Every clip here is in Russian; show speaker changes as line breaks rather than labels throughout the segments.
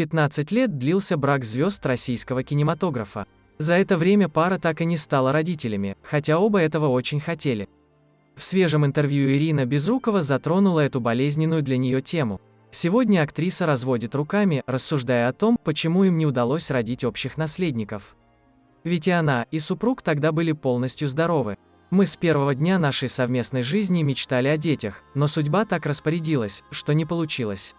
15 лет длился брак звезд российского кинематографа. За это время пара так и не стала родителями, хотя оба этого очень хотели. В свежем интервью Ирина Безрукова затронула эту болезненную для нее тему. Сегодня актриса разводит руками, рассуждая о том, почему им не удалось родить общих наследников. Ведь и она, и супруг тогда были полностью здоровы. Мы с первого дня нашей совместной жизни мечтали о детях, но судьба так распорядилась, что не получилось.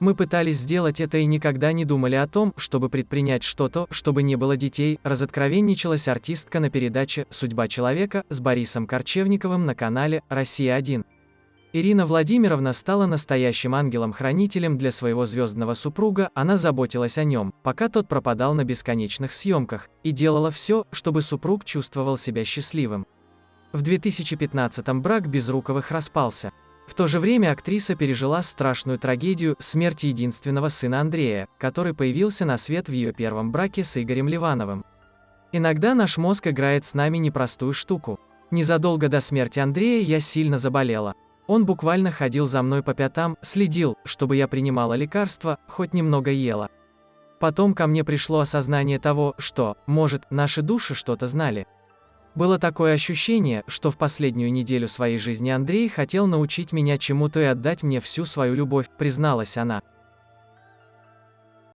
Мы пытались сделать это и никогда не думали о том, чтобы предпринять что-то, чтобы не было детей, разоткровенничалась артистка на передаче «Судьба человека» с Борисом Корчевниковым на канале «Россия-1». Ирина Владимировна стала настоящим ангелом-хранителем для своего звездного супруга, она заботилась о нем, пока тот пропадал на бесконечных съемках, и делала все, чтобы супруг чувствовал себя счастливым. В 2015-м брак Безруковых распался. В то же время актриса пережила страшную трагедию смерти единственного сына Андрея, который появился на свет в ее первом браке с Игорем Ливановым. Иногда наш мозг играет с нами непростую штуку. Незадолго до смерти Андрея я сильно заболела. Он буквально ходил за мной по пятам, следил, чтобы я принимала лекарства, хоть немного ела. Потом ко мне пришло осознание того, что, может, наши души что-то знали. Было такое ощущение, что в последнюю неделю своей жизни Андрей хотел научить меня чему-то и отдать мне всю свою любовь, призналась она.